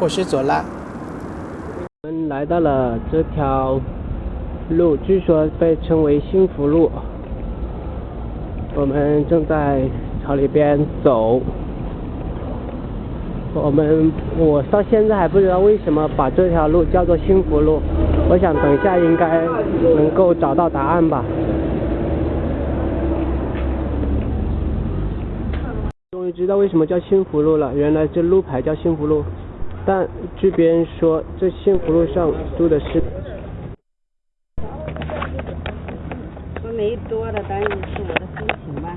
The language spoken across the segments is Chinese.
我是左拉。我们来到了这条路，据说被称为幸福路。我们正在朝里边走。我们我到现在还不知道为什么把这条路叫做幸福路。我想等一下应该能够找到答案吧。终于知道为什么叫幸福路了，原来这路牌叫幸福路。但据别人说，这幸福路上住的是。说没多的，但是是我的心情吧。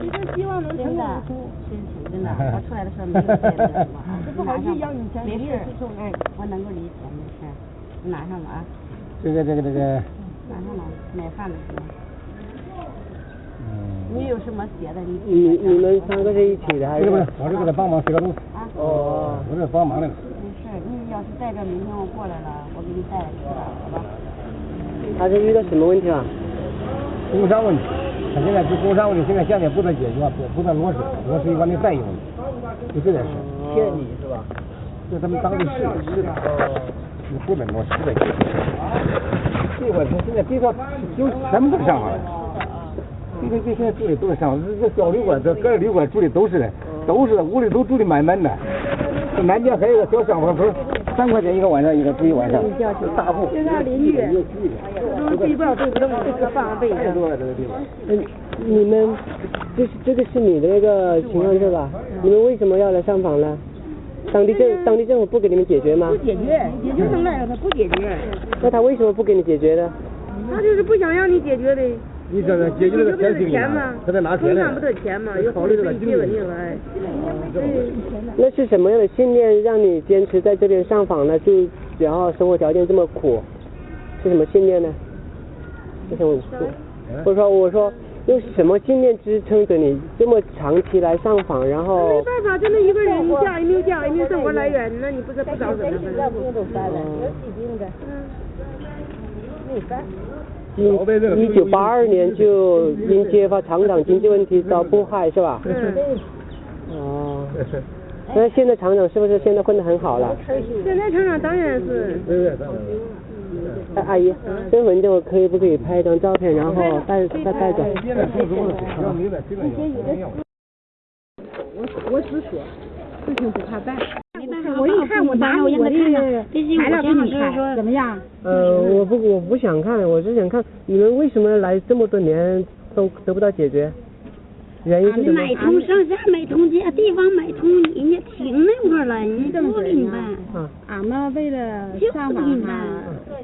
你这希望能成功。心情真的，我出来的时候没有别的什么啊。不好意思要你钱，没事，哎，我能够理解，没事，拿上吧啊。这个这个这个。拿上吧，买饭的时候。嗯。你有什么写的？你你你们三个是一起的还是？不是，我是给他帮忙写个东西。啊。哦。我是帮忙的。没事，你要是带着明天我过来了，我给你带了，好吧？他是遇到什么问题了？工伤问题，他现在是工伤问题，现在现在不能解决，不不能落实，落实一关的费用，就这点事。骗你是吧？就他们当地市市的，你不能落实的。这会他现在别说就全部都上了，这个这现在住的都是上，这这小旅馆，这各旅馆住的都是的，都是的，屋里都住的满满的。这南边还有个小香房，不是三块钱一个晚上，一个住一晚上，大户。就他邻居，都睡不了这个这个放被子。太多了这个地方。嗯，你们这是这个是你的那个情况是吧？你们为什么要来上访呢？当地政当地政府不给你们解决吗不？解决，解决成那样，他不解决，那他为什么不给你解决呢？他就是不想让你解决的。你这个解决这个不得钱钱嘛，他在拿钱呢不得钱嘛，有考虑这个自己稳定了，哎。那是什么样的信念让你坚持在这边上访呢？就然后生活条件这么苦，是什么信念呢？我想问，或者说我说用什么信念支撑着你这么长期来上访，然后没办法，就那一个人，一家也没有家，也没有生活来源，那你不是不找怎么办？一一九八二年就因揭发厂长经济问题遭迫害是吧？嗯。哦，那现在厂长是不是现在混得很好了？现在厂长当然是。哎阿姨，身份证我可以不可以拍一张照片，然后带带带走？我我只说，事情不怕办。我一看我拿我的材料给你看，怎么样？呃，我不我不想看，我是想看你们为什么来这么多年都得不到解决，原因是什么？买通上下买通这地方买通，人家停那块了，人家不给你办。啊，俺们为了上访哈，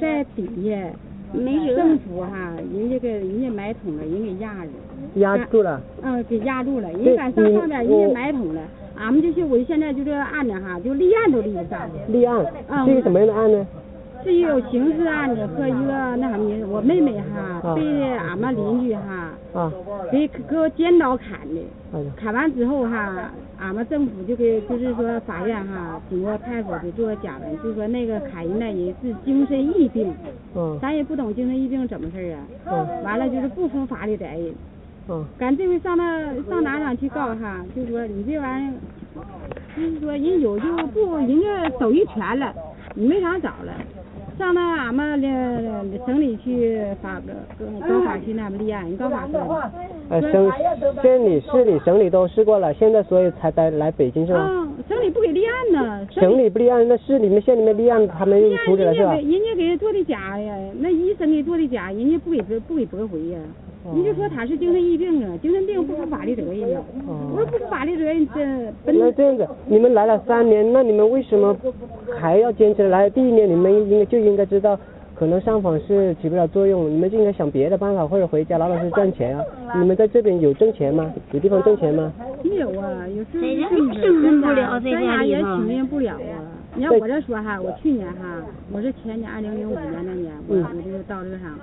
在底下没辙。政府哈，人家给人家买通了，人给压着。压住了。嗯，给压住了，人敢上上边，人家买通了。俺们就是我现在就这个案子哈，就立案都立不上。立案？嗯。是一个什么样的案呢？是有刑事案子和一个那什么，我妹妹哈被俺们邻居哈啊给给我尖刀砍的，哎砍完之后哈，俺们政府就给就是说法院哈经过派出所给做假文，就说那个砍人那人是精神疫病，嗯咱也不懂精神疫病怎么事儿啊，嗯完了就是不服法律责任。嗯赶这回上那上哪上去告他，就说你这玩意儿，就是说人有就不人家手一全了，你没啥找了。上那俺们的省里去法个高法去那么立案，人高法说。呃省县里市里省里都试过了，现在所以才来来北京是吧？啊，省里不给立案呢。省里不立案，那市里面县里面立案，他们又处理了是吧？人家给人家给做的假呀，那医生给做的假，人家不给不给驳回呀。你就说他是精神疾病啊，精神病不负法律责任啊。我说不负法律责任，这本那这样子，你们来了三年，那你们为什么还要坚持来？第一年你们应该就应该知道，可能上访是起不了作用，你们就应该想别的办法，或者回家老老实实赚钱啊。你们在这边有挣钱吗？有地方挣钱吗？没有啊，有时候在家也生存不了，在在家也家里头。经营不了啊。你看我这说哈，我去年哈，我是前年二零零五年那年，我我就到这上，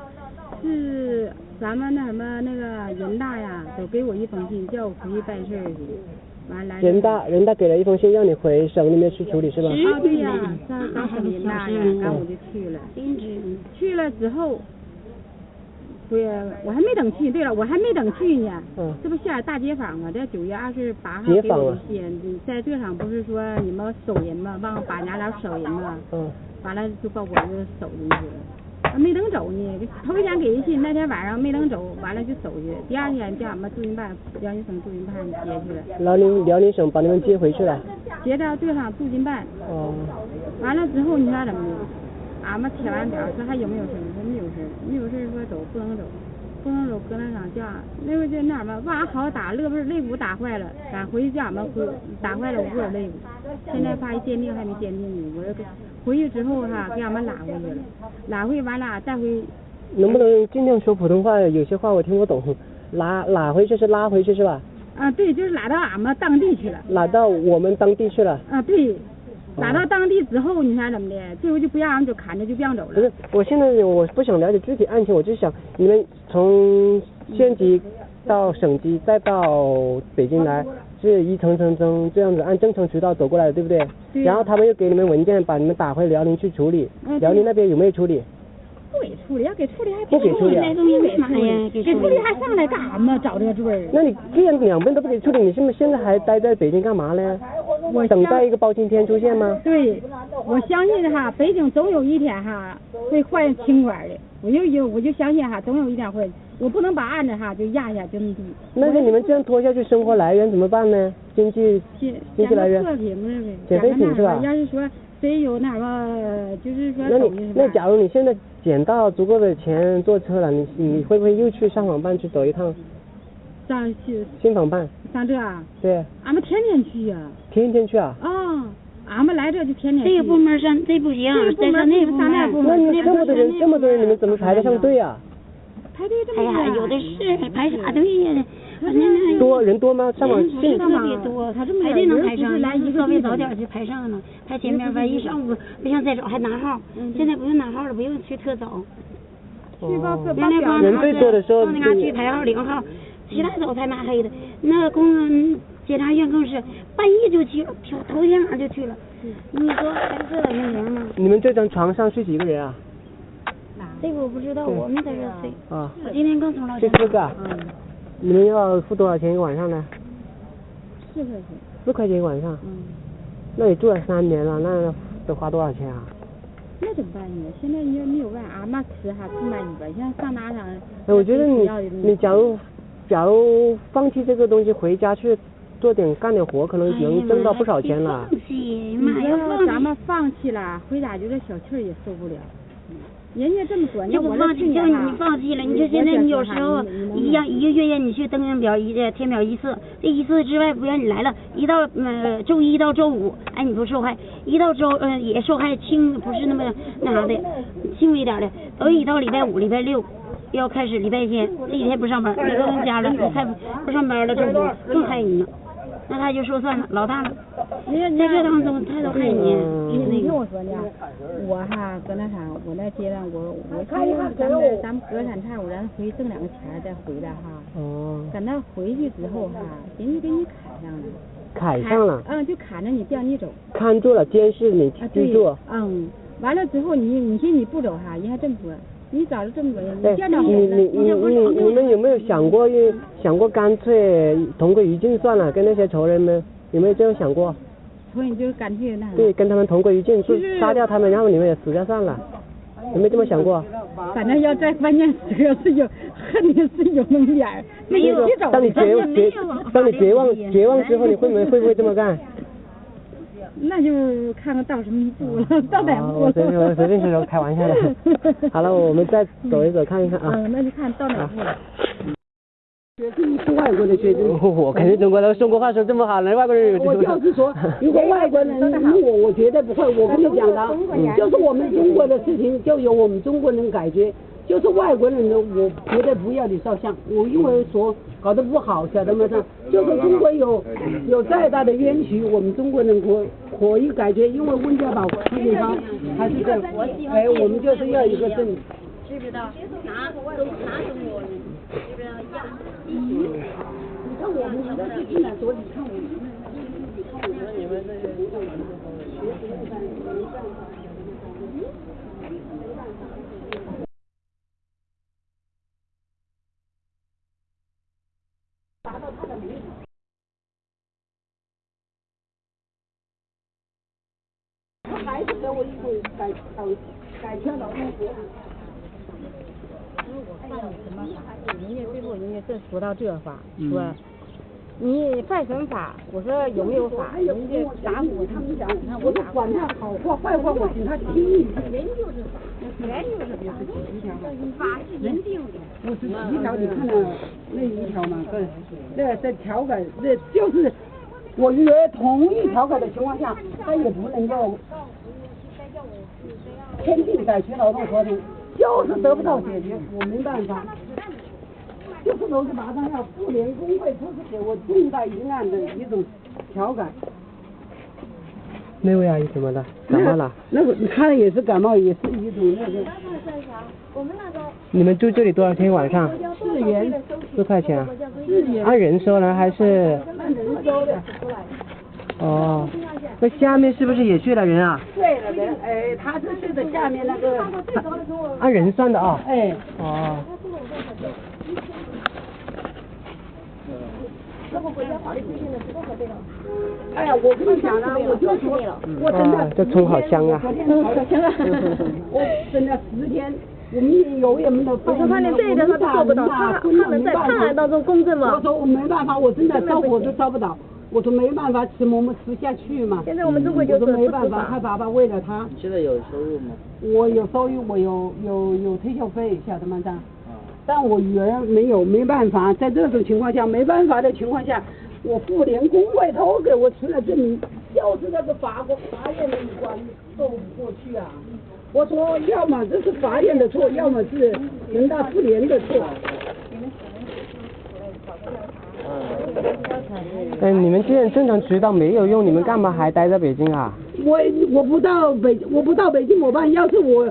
是咱们那什么那个人大呀，都给我一封信，叫我回去办事儿去。完了。人大人大给了一封信让你回省里面去处理是吧？啊对呀，上上省人大呀，然后我就去了。去了之后，对，我还没等去。对了，我还没等去呢。嗯这不下大街访吗？在九月二十八号给我的信，在这上不是说你们收人吗？忘了把俺俩收人吗？嗯，完了就把我就收进去了。啊没等走呢，头一天给的信，那天晚上没等走，完了就收去。第二天叫俺们驻京办，辽宁省驻京办接去了，辽宁辽宁省把你们接回去了。接到队上驻京办。哦，完了之后你说怎么的？俺们贴完表说还有没有事儿？说没有事儿，没有事儿说走不能走，不能走搁那上叫那会儿就那什么，往俺好打肋不是肋骨打坏了，赶回去叫俺们回打坏了五个肋骨，现在发一鉴定还没鉴定呢，我这个回去之后哈给俺们拉回去了，拉回完了再回能不能尽量说普通话？有些话我听不懂。拉拉回去是拉回去是吧？啊对，就是拉到俺们当地去了，拉到我们当地去了。啊对，拉到当地之后你猜怎么的，最后就不让就砍着就不让走了不是，，我现在我不想了解具体案情，我就想你们从县级到省级再到北京来，是一层层层这样子按正常渠道走过来的，对不对？对然后他们又给你们文件，把你们打回辽宁去处理。嗯辽宁那边有没有处理？不给处理，要给处理还不给处理啊那东西为嘛呀？给处理还上来干啥嘛？找这个罪儿。那你既然两边都不给处理，你是不是现在还待在北京干嘛呢？我等待一个包青天出现吗？对，我相信哈，北京总有一天哈会换清官的。我就有我就相信哈，总有一天会，我不能把案子哈就压下就那么低。那是你们这样拖下去，生活来源怎么办呢？经济经济来源减废品是吧要是说谁有那个，就是说那你那假如你现在捡到足够的钱坐车了，你你会不会又去上访办去走一趟上去新访办？上这啊，对，俺们天天去呀、天天去啊？啊，俺们来这就天天去。这个部门上这不行这个，那部上那部门。那你这么多人，这么多人，你们怎么排得上队啊？排队这哎呀，有的是排啥队呀？反正那多人多吗？上网人不是信特别多，他这么排队能排人不是上，来一个稍微早点就排上了，排前面万一上午不像再早还拿号，现在不用拿号了，不用去特早。去报哦原来光人最多的时候到那嘎去排号领号，起来早才拉黑的，那公检察院更是半夜就去了，头头天晚上就去了。你说还是老年人吗？你们这张床上睡几个人啊？这个我不知道，我们在这睡。啊，我今天刚从老家。睡四个啊？嗯，你们要付多少钱一个晚上呢？四块钱，四块钱一晚上。嗯，那你住了三年了，那得花多少钱啊？那怎么办呢？现在你要没有办，俺妈吃还不满意吧？现在上哪上？哎，我觉得你你假如假如放弃这个东西，回家去做点干点活，可能能挣到不少钱了。放弃，你妈呀，说。咱们放弃了，回家就这小气儿也受不了。人家这么说，就那我不放弃，就你放弃了，你就现在你有时候一样一个月让你去登记表一填表一次，这一次之外不让你来了，一到呃周一到周五，哎你不受害，一到周呃也受害轻，不是那么那啥的，轻微一点的，都一到礼拜五、礼拜六。要开始礼拜天，这几天不上班，你都跟家了，你还不上班了，政府更害你呢。那他就说算了，老大了，在这当中他都害你，你你那个听我说呢，我哈搁那啥，我那阶段我我说咱们咱们隔三差五咱回去挣两个钱儿再回来哈，哦，等到回去之后哈，人家给你砍上了，砍上了，嗯，就砍着你不让你走，看住了，监视你啊对居住。，嗯，完了之后你你寻你不走哈，人还这么说，你咋了这么多人，哎你你，你你你你们有没有想过，想过干脆同归于尽算了，跟那些仇人们有没有这样想过？所以你就干脆那，对，跟他们同归于尽，就杀掉他们，然后你们也死掉算了，有没有这么想过？反正要在关键时刻是有恨你是有那么点儿，没有你走当你绝没有绝，当你绝望绝望之后，你会不会会不会这么干？那就看看到什么一步了，到哪步了我随便我随便说说开玩笑的。好了，我们再走一走看一看啊。嗯，那就看到哪步了。是外国的学生。我肯定中国人中国话说这么好，人外国人有我就是说，如果外国人 如我，我绝对不会。我跟你讲的，就是我们中国的事情，就由我们中国人解决。就是外国人的，我绝对不要你照相。我因为说搞得不好，晓得吗？这就是中国有有再大的冤屈，我们中国人可可以解决。因为温家宝基本上还是这样，哎，我们就是要一个证。知不知道？拿都拿中国人，知不知道？要你看我们你的是进来多，你看我们那你看我们这些。我一会改改改签劳动合同。人家最后人家这说到这话，说你犯什么法？我说有没有法？人家打我，他们讲，我说管他好话坏话，我请他听。人就是法人就是法是人定的。五十七条，你看了那一条吗？对，那在调改，那就是我约同意调改的情况下，他也不能够签订改签劳动合同，就是得不到解决，我没办法。就是都是马上要妇联工会出示给我重大疑案的一种调改。那位阿姨怎么了？感冒了？那个她也是感冒，也是一种那个。你们住这里多少天晚上？四元。四块钱啊？四元。按人收呢还是？按人收的。哦，那下面是不是也睡了人啊？睡了人，哎，他是睡的下面那个。按人算的啊？哎。哦。哎呀，我跟你讲了，我就说，我真的，这葱好香啊！我真的十天，我们有也没有办法，他连这一点他都做不到，他他能在判案当中公正吗？我说我没办法，我真的烧火都烧不到，我说没办法吃馍馍吃下去嘛。现在我们中国就是没办法，他爸爸为了他。现在有收入吗？我有收入，我有有有退休费，晓得吗？这但我女儿没有，没办法，在这种情况下，没办法的情况下，我妇联工会都给我出了证明，就是那个法国法院的一关过不过去啊。我说，要么这是法院的错，要么是人大妇联的错。哎，你们既然正常渠道没有用，你们干嘛还待在北京啊？我我不到北，我不到北京怎么办？要是我。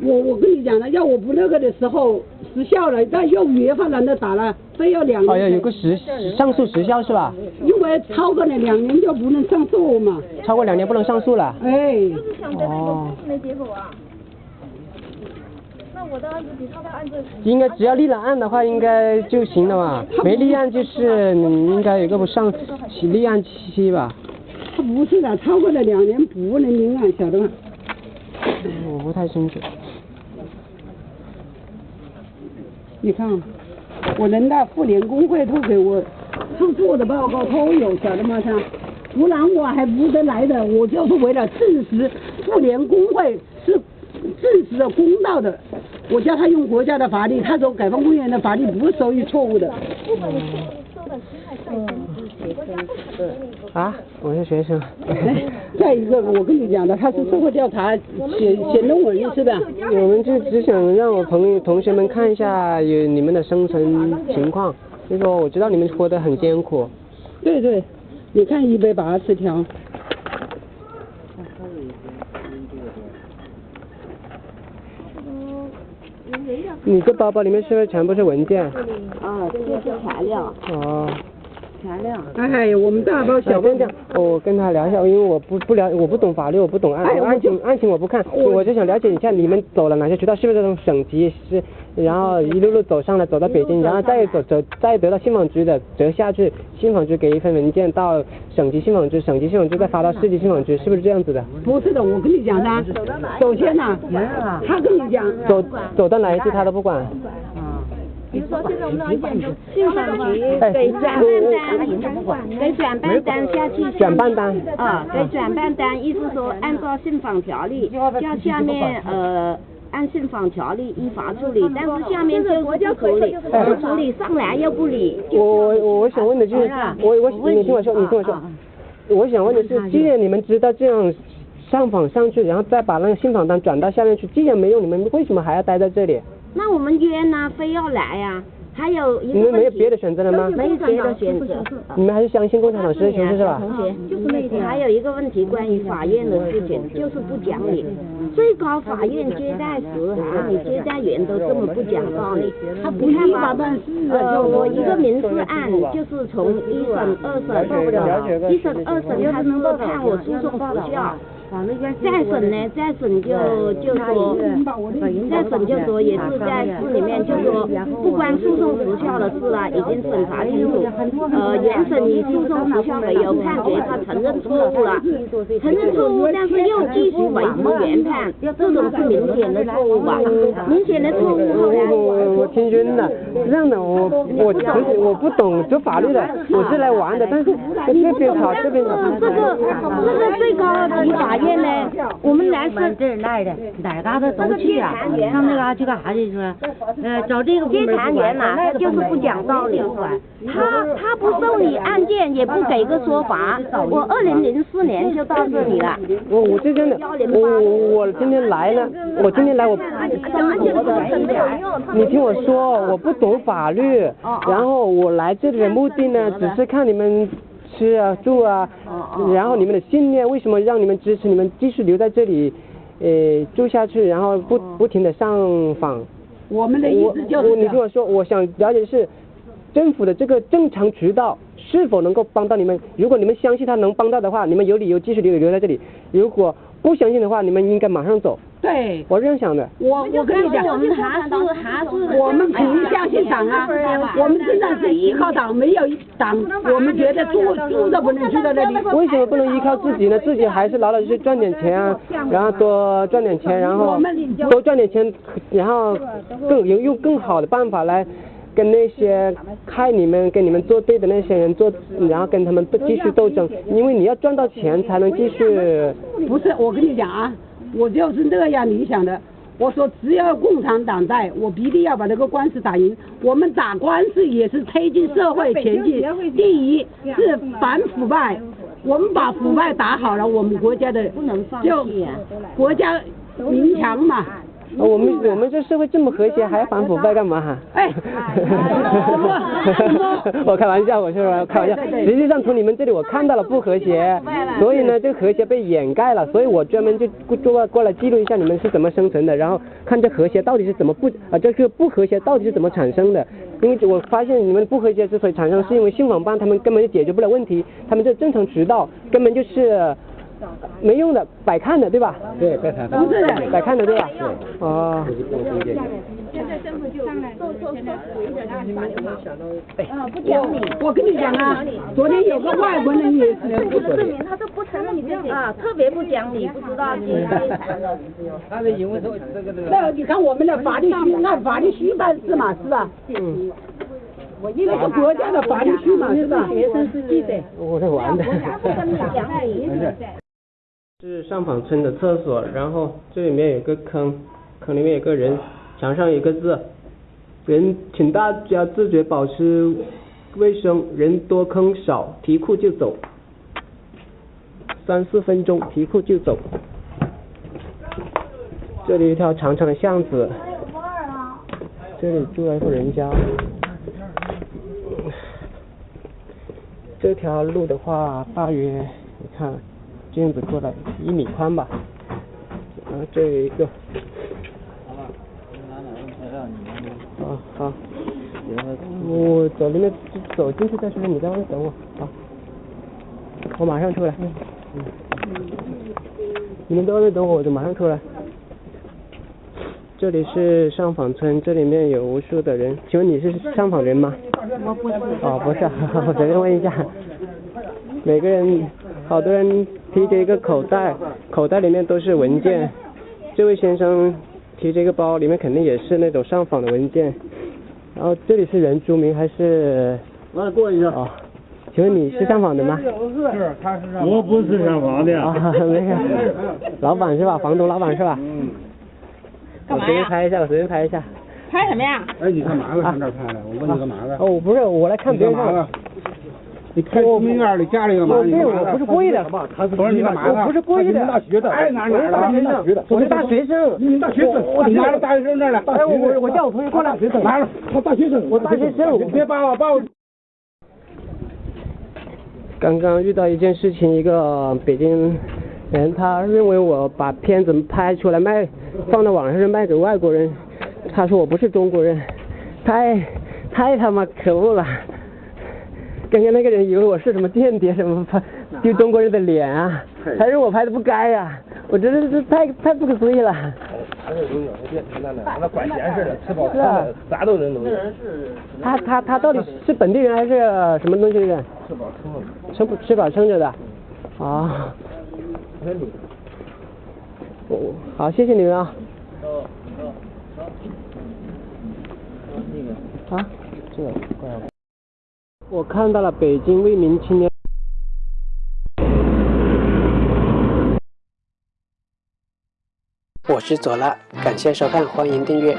我我跟你讲了，要我不那个的时候时效了，但又约法难的打了，非要两年。哎呀有个时上诉时效是吧？因为超过了两年就不能上诉嘛。超过两年不能上诉了。哎。哦。没结果啊。那我的案子比他的案子。应该只要立了案的话，应该就行了吧。没立案就是你应该有个不上立案期吧？他不是的，超过了两年不能立案，晓得吗？我不太清楚。你看，我人大妇联工会都给我出做的报告都有，晓得吗？他，不然我还不得来的。我就是为了证实妇联工会是证实了公道的。我叫他用国家的法律，他说解放公园的法律不是属于错误的。啊，我是学生。再一个，我跟你讲的，他是社会调查写写论文是吧？我们就只想让我朋友同学们看一下有你们的生存情况，就说我知道你们活得很艰苦。对对，你看一百八十条。你这包包里面是不是全部是文件？啊，这是材料。哦。材料。哎，我们大包小包这样，我跟他聊一下，因为我不不了，我不懂法律，我不懂案案情，案情我不看，我就想了解一下你们走了哪些渠道，是不是这种省级是，然后一路路走上来，走到北京，然后再走走再得到信访局的折下去，信访局给一份文件到省级信访局，省级信访局再发到市级信访局，是不是这样子的？不是的，我跟你讲的，首先呢，他跟你讲，走走到哪一句他都不管。比如说，现在我们那个信访局给转办单，给转办单下去，转办单啊，给转办单，意思说按照信访条例，叫下面呃按信访条例依法处理，但是下面就是不处理，不处理上来又不理。我我我想问的就是，我我你听我说，你听我说，我想问的是，既然你们知道这样上访上去，然后再把那个信访单转到下面去，既然没用，你们为什么还要待在这里？那我们约呢，非要来呀？还有一个你们没有别的选择了吗？没有别的选择。你们还是相信共产党是是吧？同学，就是那天还有一个问题，关于法院的事情，就是不讲理。最高法院接待时，啊，你接待员都这么不讲道理。他不看吧？呃，我一个民事案，就是从一审、二审，一审、二审他能够判我诉讼无效。再审呢，再审就就说，再审就说也是在市里面就说，不关诉讼时效的事了，已经审查清楚。呃，原审以诉讼时效为由判决他承认错误了，承认错误，但是又继续维持原判，这种是明显的错误吧？明显的错误。我我我听晕了，是这样的，我我其实我不懂这法律的，我是来玩的，但是这边吵这边吵。这个这个最高级法院呢，我们来是这儿来的，哪嘎达都去啊，上那嘎去干啥去说？呃，找这个接谈员呐，他就是不讲道理，他他不受理案件，也不给个说法。我二零零四年就到这里了。我我是真的，我我我今天来了，我今天来我。你听我说，我不懂法律，然后我来这里的目的呢，只是看你们吃啊住啊，然后你们的信念为什么让你们支持你们继续留在这里，呃住下去，然后不不停的上访。我们的意思就是，你跟我说，我想了解的是政府的这个正常渠道是否能够帮到你们。如果你们相信他能帮到的话，你们有理由继续留留在这里。如果不相信的话，你们应该马上走。对，我这样想的。我我跟你讲，我们还是还是我们肯定相信党啊。我们真的是依靠党，没有党，我们觉得住住都不能住在那里。为什么不能依靠自己呢？自己还是老老实实赚点钱啊，然后多赚点钱，然后多赚点钱，然后更有用更好的办法来跟那些害你们、跟你们作对的那些人做，然后跟他们继续斗争。因为你要赚到钱才能继续。不是，我跟你讲啊。我就是那样理想的。我说，只要共产党在，我必定要把这个官司打赢。我们打官司也是推进社会前进。第一是反腐败，我们把腐败打好了，我们国家的就国家民强嘛。我们我们这社会这么和谐，还要反腐败干嘛哈？哎，我开玩笑，我是开玩笑。实际上从你们这里我看到了不和谐，所以呢，这个和谐被掩盖了，所以我专门就过过来记录一下你们是怎么生存的，然后看这和谐到底是怎么不啊，这个不和谐到底是怎么产生的？因为我发现你们不和谐之所以产生，是因为信访办他们根本就解决不了问题，他们这正常渠道根本就是。没用的，摆看的，对吧？对，摆看的。不是的，摆看的，对吧？对。哦。我我跟你讲啊，昨天有个外国人也是不证明，他都不承认你自己啊，特别不讲理，不知道接谈的。他是因为说这个那你看我们的法律虚，按法律虚办事嘛，是吧？嗯。因为是国家的法律虚嘛，是吧？学生是记者。我在玩的。是上坊村的厕所，然后这里面有个坑，坑里面有个人，墙上有个字，人请大家自觉保持卫生，人多坑少，提裤就走，三四分钟提裤就走。这里一条长长的巷子，这里住了一户人家。这条路的话，大约你看这样子过来一米宽吧，然后这有一个，啊好，我走里面走进去再说，你在外面等我，好，我马上出来，嗯，你们在外面等我，我就马上出来。这里是上访村，这里面有无数的人，请问你是上访人吗？我不是。哦，不是，我随便问一下。每个人，好多人提着一个口袋，口袋里面都是文件。这位先生提着一个包，里面肯定也是那种上访的文件。然后这里是原住民还是？来过一下。哦，请问你是上访的吗？是，他是上。我不是上访的。啊，没事。老板是吧？房东老板是吧？嗯。我随便拍一下，我随便拍一下。拍什么呀？哎，你干嘛呢？上这拍的？我问你干嘛呢？哦，不是，我来看别人。干嘛呢？你开对面的家里干嘛？对，我不是故意的。不是你干嘛我不是故意的。大学的。哎，哪哪大学生？我是大学生。你大学生？你拿着大学生证来。哎，我我叫我同学过来。拿了，他大学生。我大学生。你别把我把我。刚刚遇到一件事情，一个北京人，他认为我把片子拍出来卖。放到网上是卖给外国人，他说我不是中国人，太太他妈可恶了！刚刚那个人以为我是什么间谍什么拍，丢中国人的脸啊，还是我拍的不该呀，我真的是太太不可思议了。那管闲事的，吃饱穿的，啥都能弄。他他他到底是本地人还是什么东西人？吃饱撑着。吃不吃饱撑着的，啊。哦，好，谢谢你们啊。啊，这个，我看到了北京为民青年。我是左拉，感谢收看，欢迎订阅。